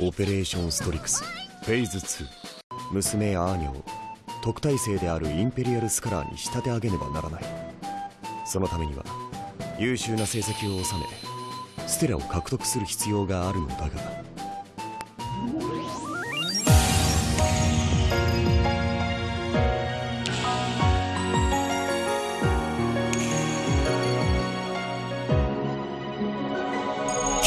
オペレーションストリクス。フェイズ2娘アーニャを特待生であるインペリアルスカラーに仕立て上げねばならない。そのためには優秀な成績を収めステラを獲得する必要があるのだが